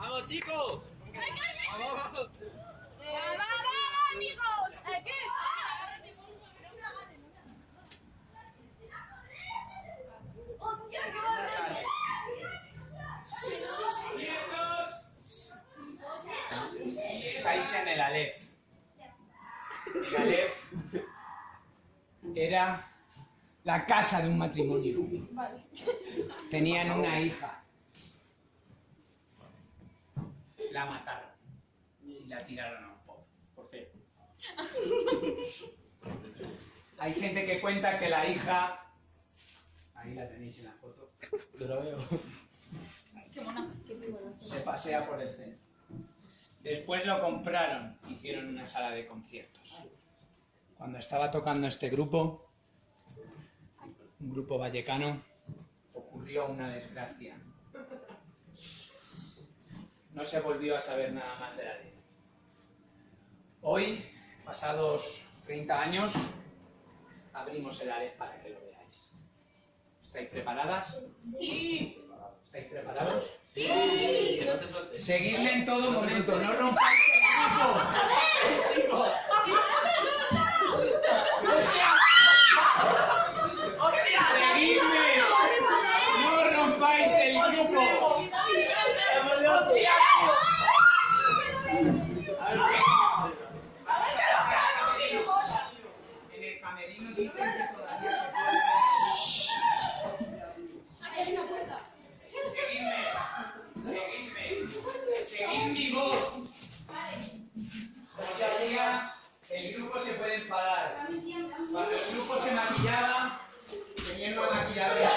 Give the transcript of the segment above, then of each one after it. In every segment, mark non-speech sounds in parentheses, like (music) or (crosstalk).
¡Vamos, chicos! ¡Vamos! ¡Va, va, va, amigos! ¡Hostia, qué! Estáis en el Aleph. Aleph era la casa de un matrimonio. Tenían una hija. La mataron y la tiraron a un pozo. Por fe. (laughs) Hay gente que cuenta que la hija. Ahí la tenéis en la foto. Yo la veo. se pasea por el centro. Después lo compraron, hicieron una sala de conciertos. Cuando estaba tocando este grupo, un grupo vallecano, ocurrió una desgracia. No se volvió a saber nada más de la ley. Hoy, pasados 30 años, abrimos el ALEF para que lo veáis. ¿Estáis preparadas? Sí. ¿Estáis preparados? Sueltes. Seguidme en todo momento, no rompáis el grupo. Seguidme, seguid mi voz. Como ya diga, el grupo se puede enfadar. Cuando el grupo se maquillaba, teniendo maquilladora.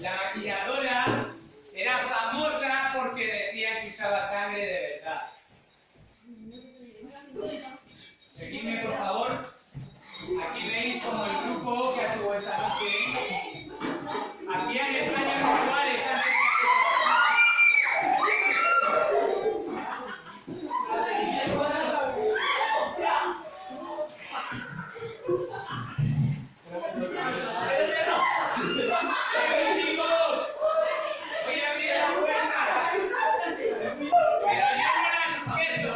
La maquilladora era famosa porque decía que usaba sangre de verdad. Seguidme, por favor. Aquí veis como el grupo que actuó esa noche hacían extraños rituales antes de ¡Bendigos! ¡Voy a abrir la puerta! ¡Pero yo no la sujeto!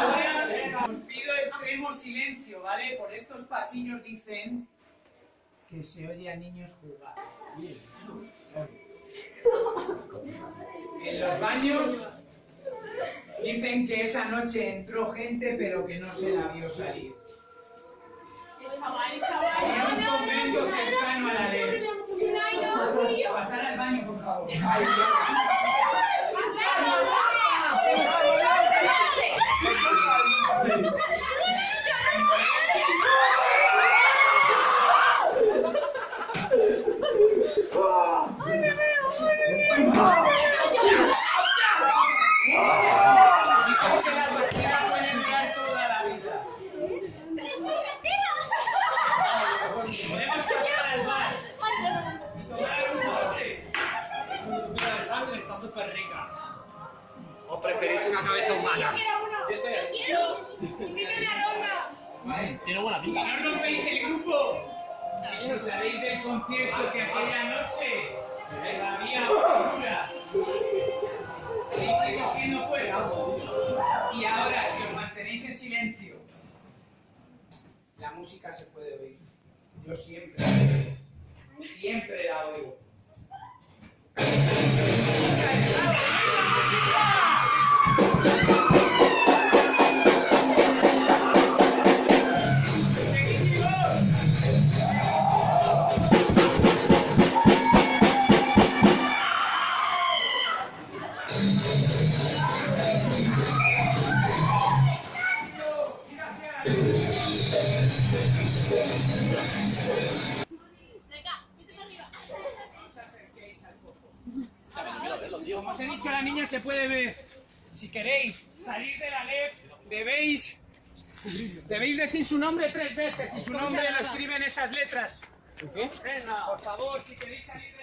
Ahora os pido extremo silencio, ¿vale? Por estos pasillos dicen que se oye a niños jugar. En los baños dicen que esa noche entró gente pero que no se la vio salir. Había un convento cercano a la ley. Pasar al baño, por favor. Dijo que la partida puede durar toda la vida. Podemos pasar al bar y tomar un bote. Su sutura de sangre está súper rica. ¿O preferís una cabeza humana? Yo estoy aquí. Vale. Tiene buena Si no rompéis el grupo, disfrutaréis del concierto que aquella noche todavía dura. Seguís cogiendo puestos. Y ahora, si os mantenéis en silencio, la música se puede. Yo siempre, siempre la oigo. Os he dicho, la niña se puede ver. Si queréis salir de la LEF, debéis, debéis decir su nombre tres veces y su nombre lo escriben esas letras. ¿Qué? Venga, por favor, si queréis salir de